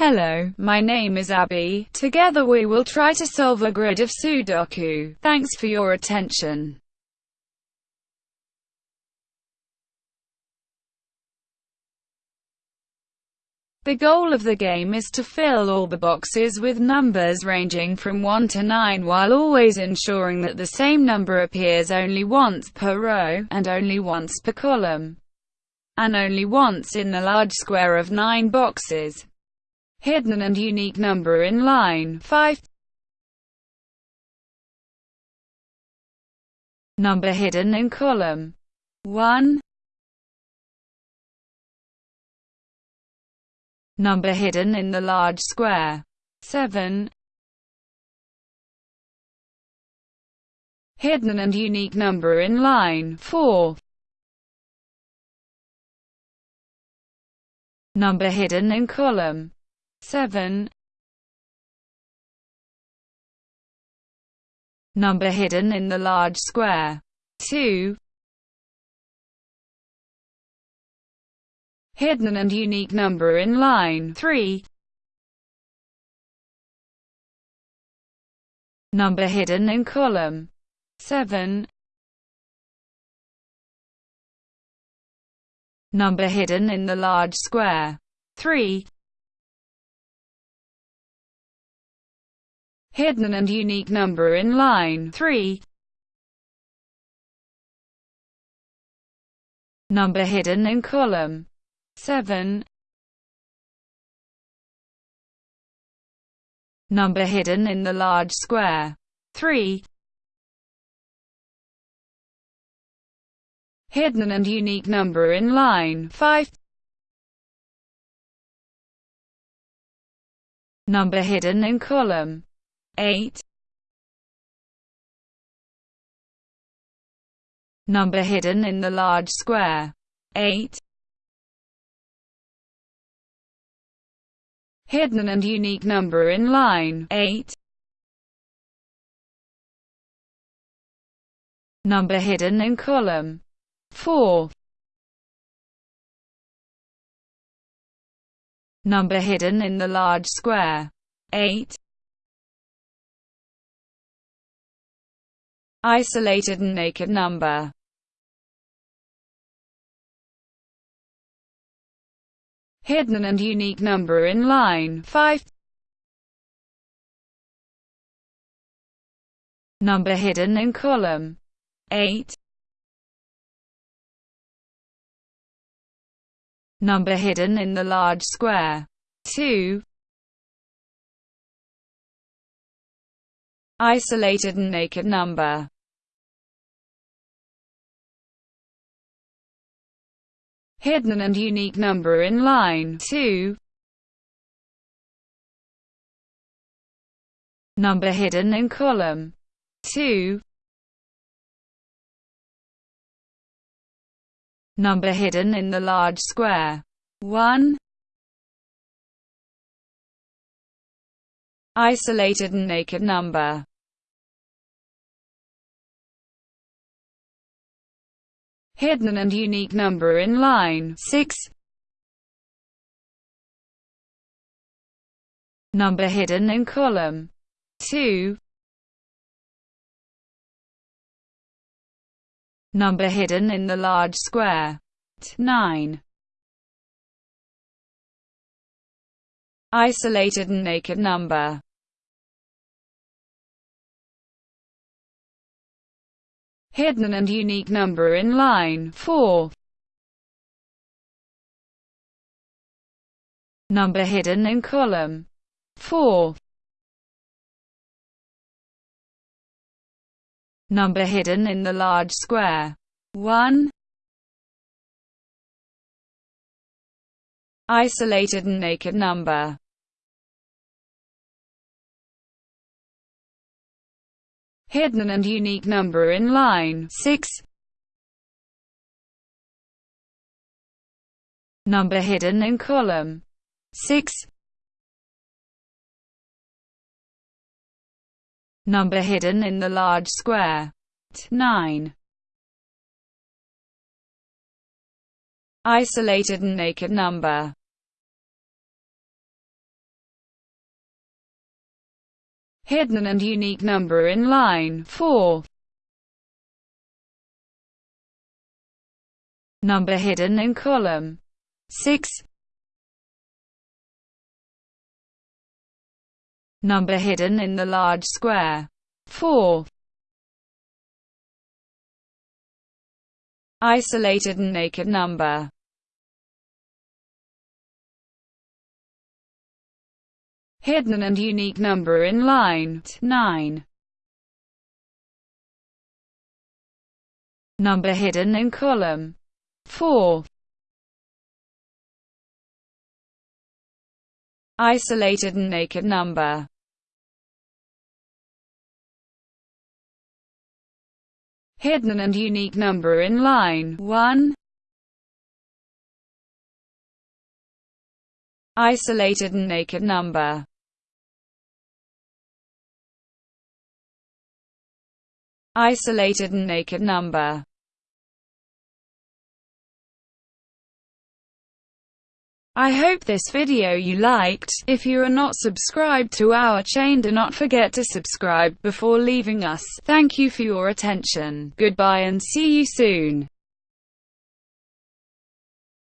Hello, my name is Abby. Together we will try to solve a grid of Sudoku. Thanks for your attention. The goal of the game is to fill all the boxes with numbers ranging from 1 to 9 while always ensuring that the same number appears only once per row, and only once per column, and only once in the large square of 9 boxes. Hidden and unique number in line 5 Number hidden in column 1 Number hidden in the large square. 7. Hidden and unique number in line 4. Number hidden in column 7. Number hidden in the large square 2. hidden and unique number in line 3. Number hidden in column 7. Number hidden in the large square 3. Hidden and unique number in line 3. Number hidden in column 7. Number hidden in the large square. 3. Hidden and unique number in line 5. Number hidden in column 8. Number hidden in the large square 8. hidden and unique number in line 8. Number hidden in column 4. Number hidden in the large square 8. Isolated and naked number hidden and unique number in line 5. Number hidden in column 8. Number hidden in the large square 2. Isolated and naked number hidden and unique number in line 2. Number hidden in column 2. Number hidden in the large square 1. Isolated and naked number hidden and unique number in line 6. Number hidden in column 2. Number hidden in the large square 9. Isolated and naked number hidden and unique number in line 4. Number hidden in column 4. Number hidden in the large square 1. Isolated and naked number hidden and unique number in line 6. Number hidden in column 6. Number hidden in the large square 9. Isolated and naked number hidden and unique number in line 4. Number hidden in column 6. Number hidden in the large square 4. Isolated and naked number hidden and unique number in line 9. Number hidden in column 4. Isolated and naked number hidden and unique number in line 1. Isolated and naked number isolated and naked number. I hope this video you liked. If you are not subscribed to our chain do not forget to subscribe before leaving us. Thank you for your attention. Goodbye and see you soon.